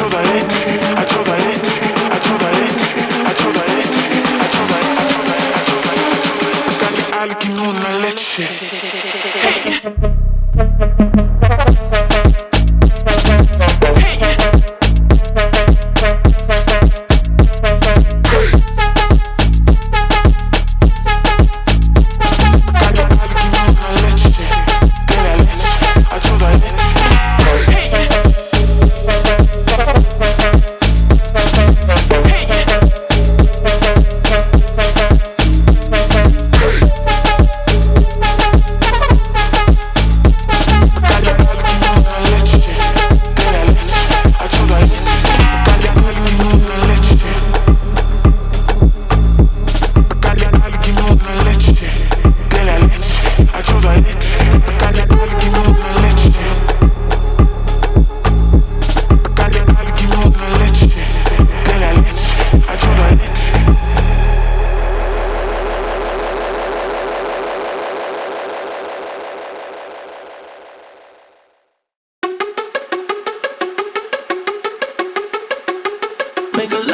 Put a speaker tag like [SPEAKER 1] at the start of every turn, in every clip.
[SPEAKER 1] to the edge. make a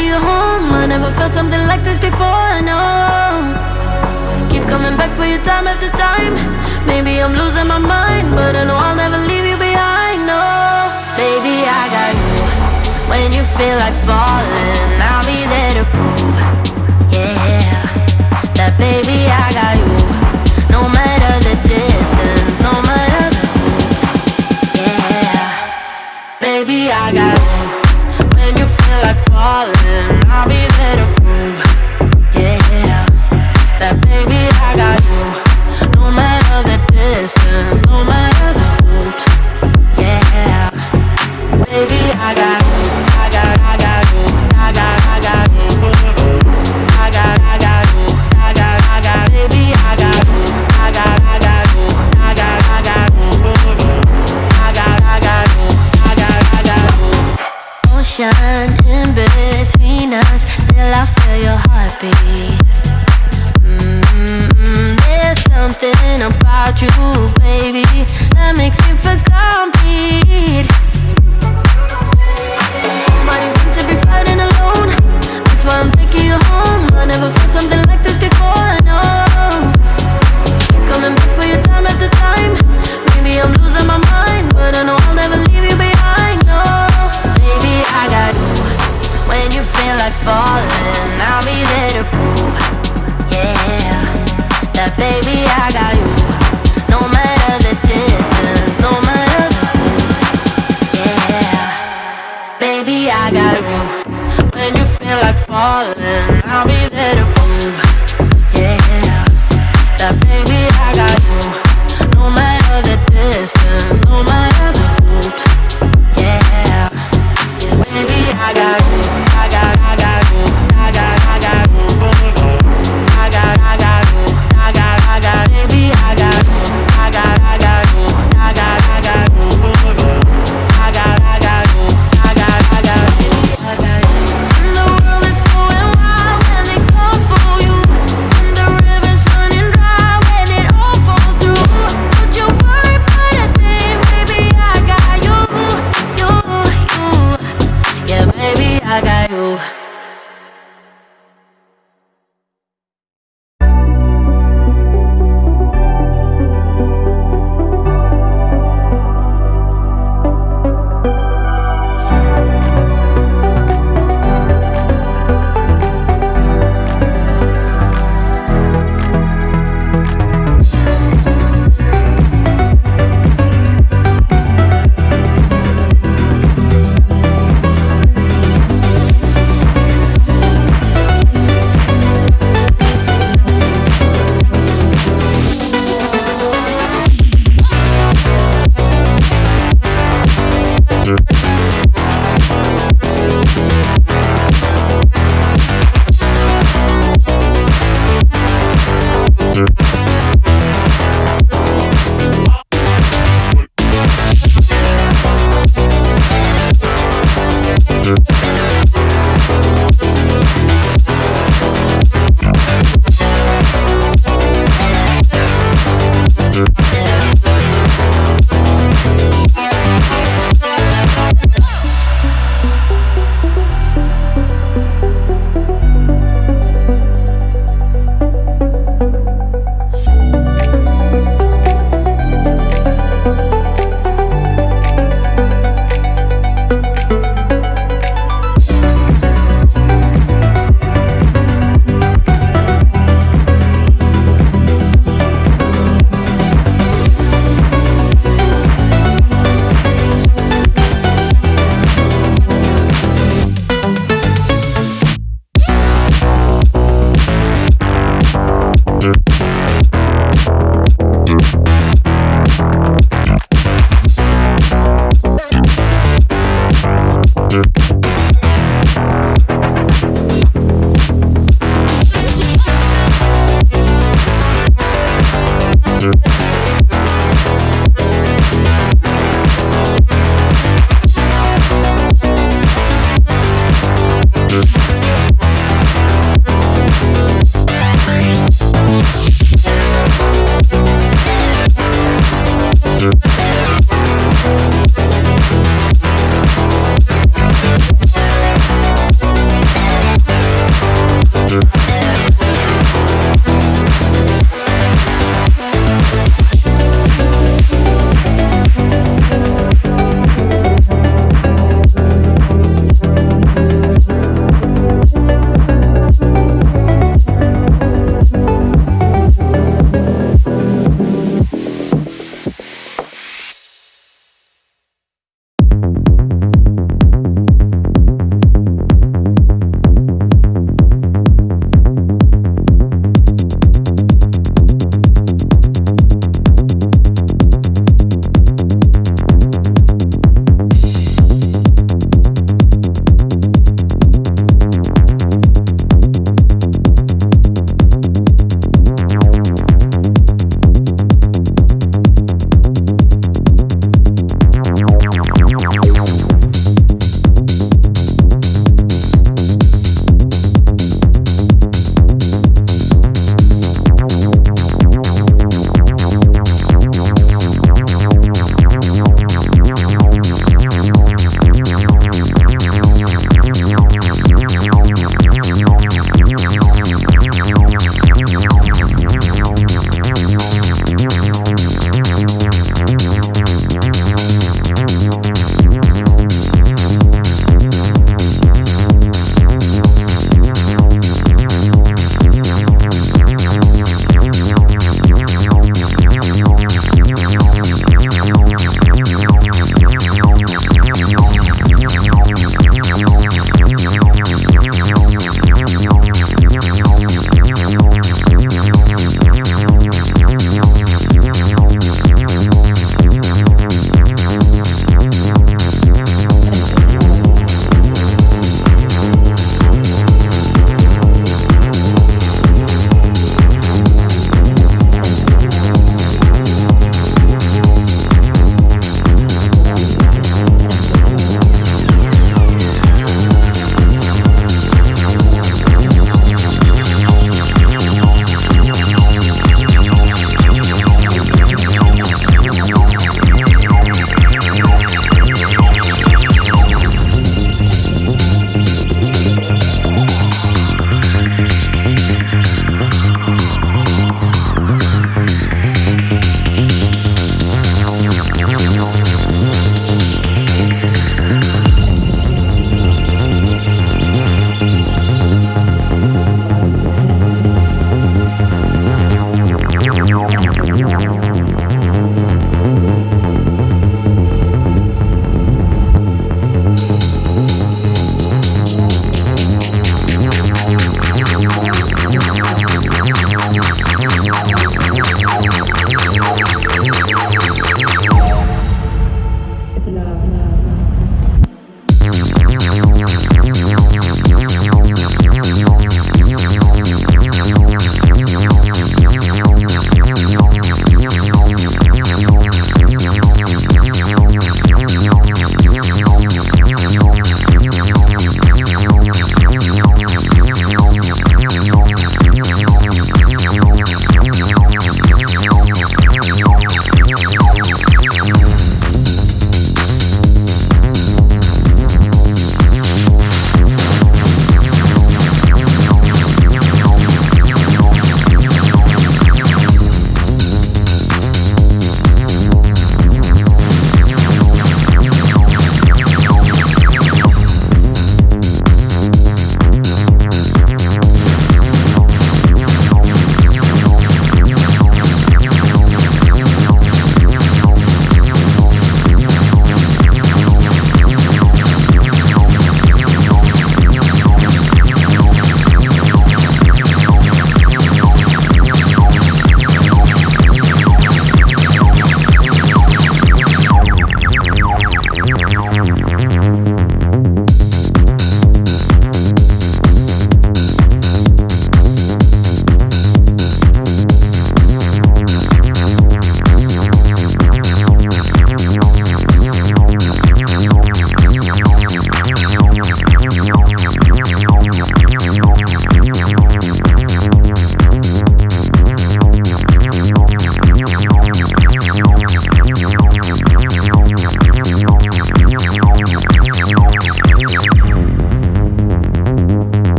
[SPEAKER 1] be your home. I never felt something like this before, I know Keep coming back for you time after time. Maybe I'm losing my mind But I know I'll never leave you behind, no. Baby, I got you. When you feel like falling I'll be there to prove. baby, I got you. No matter the distance, no matter the. Yeah, baby, I got you. When you feel like falling, I'll be there to prove.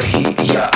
[SPEAKER 1] Yeah.